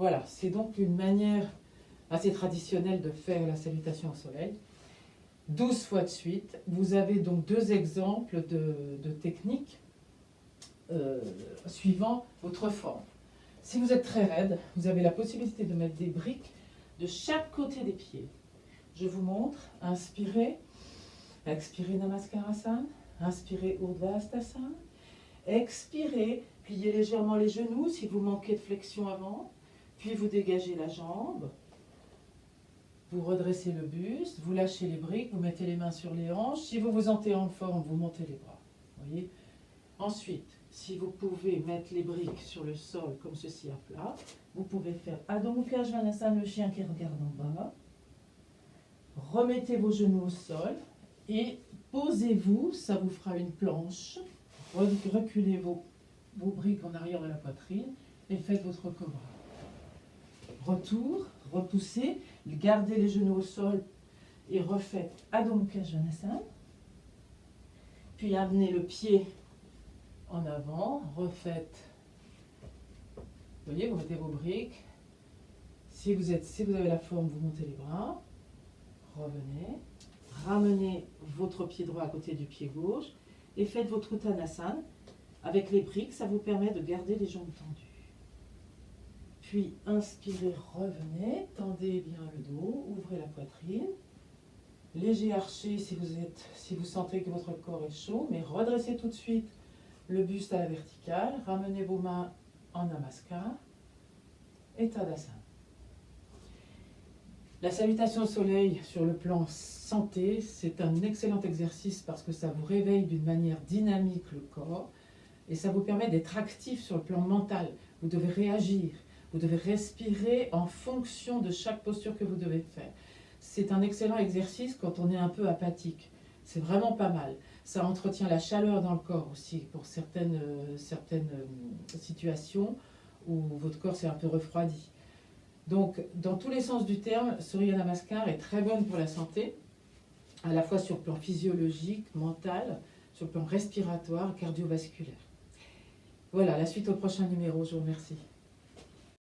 Voilà, c'est donc une manière assez traditionnelle de faire la salutation au soleil. 12 fois de suite. Vous avez donc deux exemples de, techniques euh, suivant votre forme. Si vous êtes très raide, vous avez la possibilité de mettre des briques de chaque côté des pieds. Je vous montre. Inspirez. Expirez Namaskarasan. Inspirez Urdhvastasana. Expirez. Pliez légèrement les genoux si vous manquez de flexion avant. Puis vous dégagez la jambe. Vous redressez le buste, vous lâchez les briques, vous mettez les mains sur les hanches. Si vous vous sentez en forme, vous montez les bras. Voyez Ensuite, si vous pouvez mettre les briques sur le sol comme ceci à plat, vous pouvez faire Adho Mukha le chien qui regarde en bas. Remettez vos genoux au sol et posez-vous, ça vous fera une planche. Reculez vos, vos briques en arrière de la poitrine et faites votre cobra. Retour, repoussez, gardez les genoux au sol et refaites Adho Mukha Puis amenez le pied en avant, refaites. Vous voyez, vous mettez vos briques. Si vous, êtes, si vous avez la forme, vous montez les bras. Revenez. Ramenez votre pied droit à côté du pied gauche et faites votre Uttanasana. Avec les briques, ça vous permet de garder les jambes tendues. Puis inspirez, revenez, tendez bien le dos, ouvrez la poitrine. Léger arché si vous, êtes, si vous sentez que votre corps est chaud, mais redressez tout de suite le buste à la verticale. Ramenez vos mains en namaskar et tadasana. La salutation au soleil sur le plan santé, c'est un excellent exercice parce que ça vous réveille d'une manière dynamique le corps et ça vous permet d'être actif sur le plan mental. Vous devez réagir, vous devez respirer en fonction de chaque posture que vous devez faire. C'est un excellent exercice quand on est un peu apathique. C'est vraiment pas mal. Ça entretient la chaleur dans le corps aussi pour certaines, euh, certaines euh, situations où votre corps s'est un peu refroidi. Donc, dans tous les sens du terme, Surya Namaskar est très bonne pour la santé, à la fois sur le plan physiologique, mental, sur le plan respiratoire, cardiovasculaire. Voilà, la suite au prochain numéro. Je vous remercie.